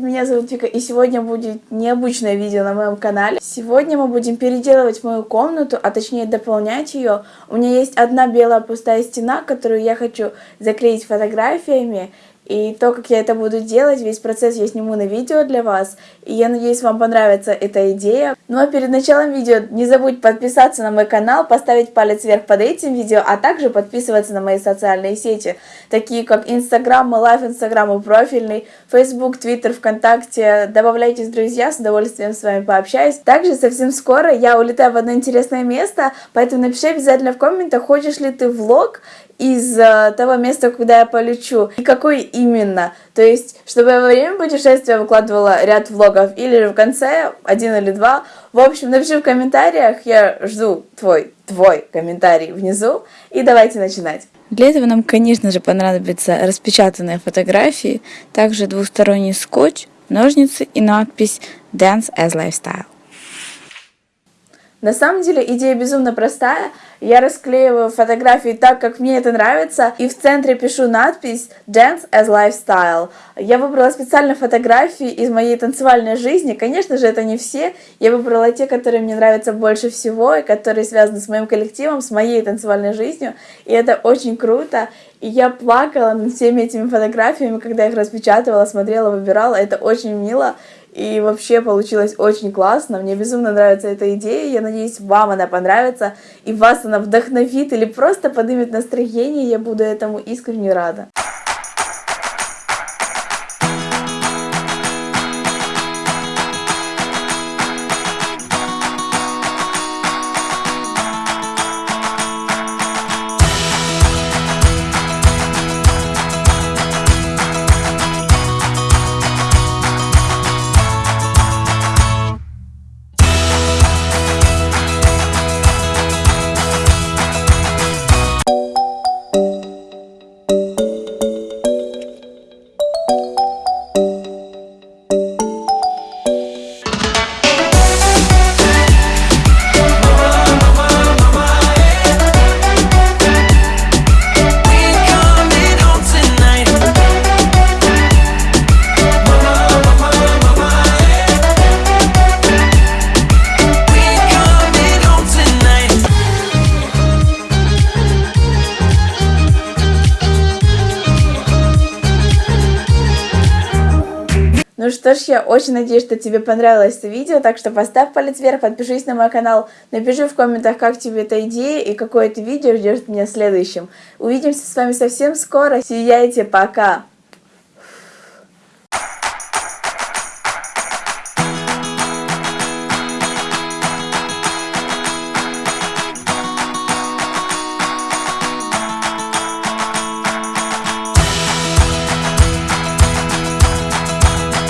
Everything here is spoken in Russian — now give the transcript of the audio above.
меня зовут Вика, и сегодня будет необычное видео на моем канале. Сегодня мы будем переделывать мою комнату, а точнее дополнять ее. У меня есть одна белая пустая стена, которую я хочу заклеить фотографиями. И то, как я это буду делать, весь процесс я сниму на видео для вас. И я надеюсь, вам понравится эта идея. Ну а перед началом видео не забудь подписаться на мой канал, поставить палец вверх под этим видео, а также подписываться на мои социальные сети, такие как Инстаграм, мой лайф Инстаграм профильный, Фейсбук, Твиттер, ВКонтакте. Добавляйтесь, друзья, с удовольствием с вами пообщаюсь. Также совсем скоро я улетаю в одно интересное место, поэтому напиши обязательно в комментах, хочешь ли ты влог, из uh, того места, куда я полечу, и какой именно. То есть, чтобы я во время путешествия выкладывала ряд влогов, или в конце один или два. В общем, напиши в комментариях, я жду твой, твой комментарий внизу, и давайте начинать. Для этого нам, конечно же, понадобятся распечатанные фотографии, также двусторонний скотч, ножницы и надпись Dance as Lifestyle. На самом деле идея безумно простая. Я расклеиваю фотографии так, как мне это нравится, и в центре пишу надпись Dance as Lifestyle. Я выбрала специально фотографии из моей танцевальной жизни. Конечно же, это не все. Я выбрала те, которые мне нравятся больше всего, и которые связаны с моим коллективом, с моей танцевальной жизнью. И это очень круто. И я плакала над всеми этими фотографиями, когда их распечатывала, смотрела, выбирала. Это очень мило. И вообще получилось очень классно. Мне безумно нравится эта идея. Я надеюсь, вам она понравится. И вас она вдохновит или просто поднимет настроение. Я буду этому искренне рада. Что ж, я очень надеюсь, что тебе понравилось это видео, так что поставь палец вверх, подпишись на мой канал, напиши в комментах, как тебе эта идея и какое это видео ждет меня следующим. Увидимся с вами совсем скоро, сияйте, пока!